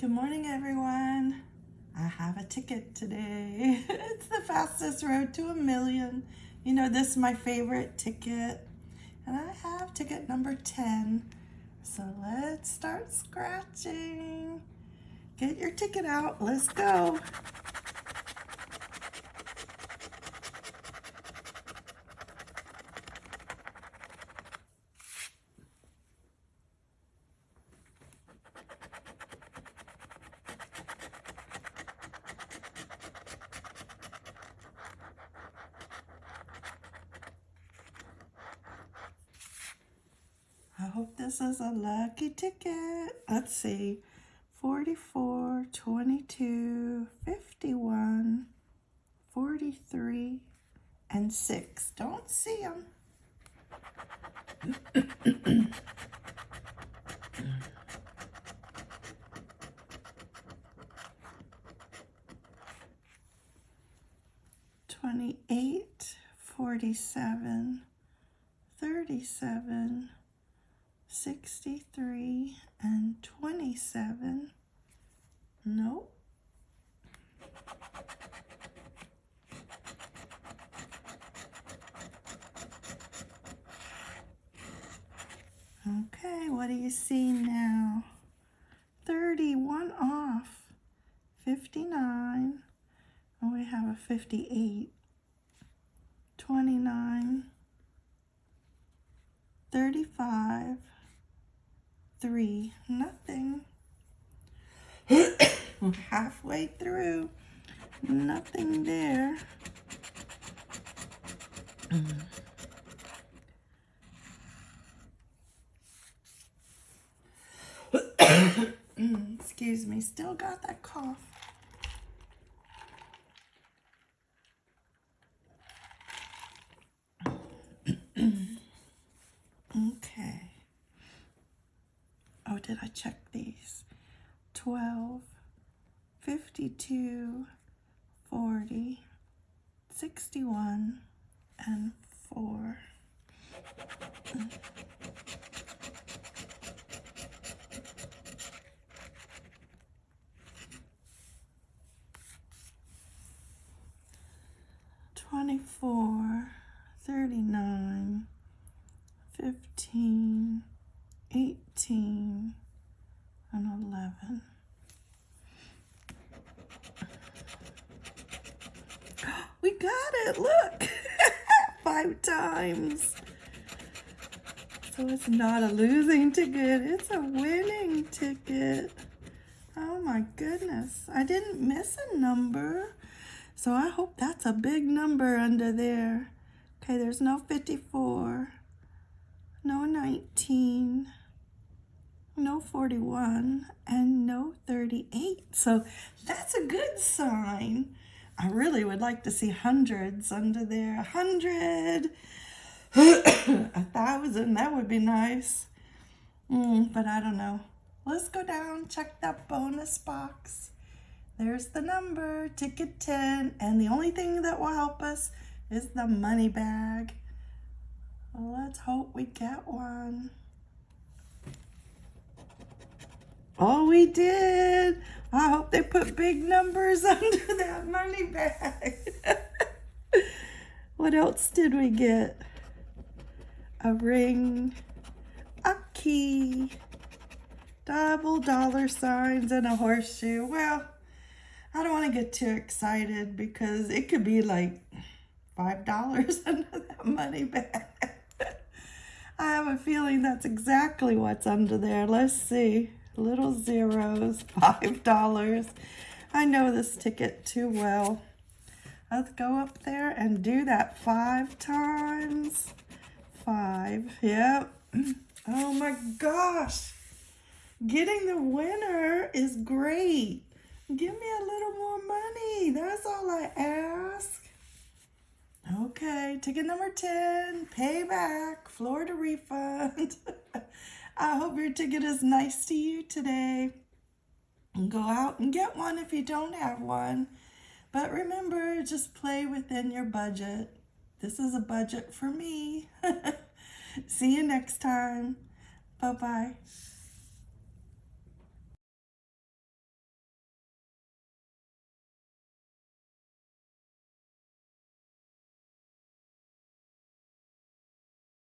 Good morning, everyone. I have a ticket today. it's the fastest road to a million. You know, this is my favorite ticket. And I have ticket number 10. So let's start scratching. Get your ticket out. Let's go. Hope this is a lucky ticket. Let's see. 44, 22, 51, 43, and 6. Don't see them. Twenty-eight, forty-seven, thirty-seven, 63 and 27. Nope. Okay, what do you see now? 31 off, 59, and we have a 58, 29, 35, three, nothing. Halfway through, nothing there. Excuse me, still got that cough. okay. Check these? 12, 52, 40, 61, and 4. Twenty-four, thirty-nine, fifteen, We got it, look! Five times. So it's not a losing ticket, it's a winning ticket. Oh my goodness, I didn't miss a number. So I hope that's a big number under there. Okay, there's no 54, no 19, no 41, and no 38. So that's a good sign. I really would like to see hundreds under there. A hundred, a thousand, that would be nice. Mm, but I don't know. Let's go down, check that bonus box. There's the number, ticket 10, and the only thing that will help us is the money bag. Let's hope we get one. Oh, we did. I hope they put big numbers under that money bag. what else did we get? A ring, a key, double dollar signs, and a horseshoe. Well, I don't want to get too excited because it could be like $5 under that money bag. I have a feeling that's exactly what's under there. Let's see little zeros, $5. I know this ticket too well. Let's go up there and do that five times. Five, yep. Oh my gosh. Getting the winner is great. Give me a little more money. That's all I ask. Okay, ticket number 10, payback, Florida refund. I hope your ticket is nice to you today. Go out and get one if you don't have one. But remember, just play within your budget. This is a budget for me. See you next time. Bye-bye.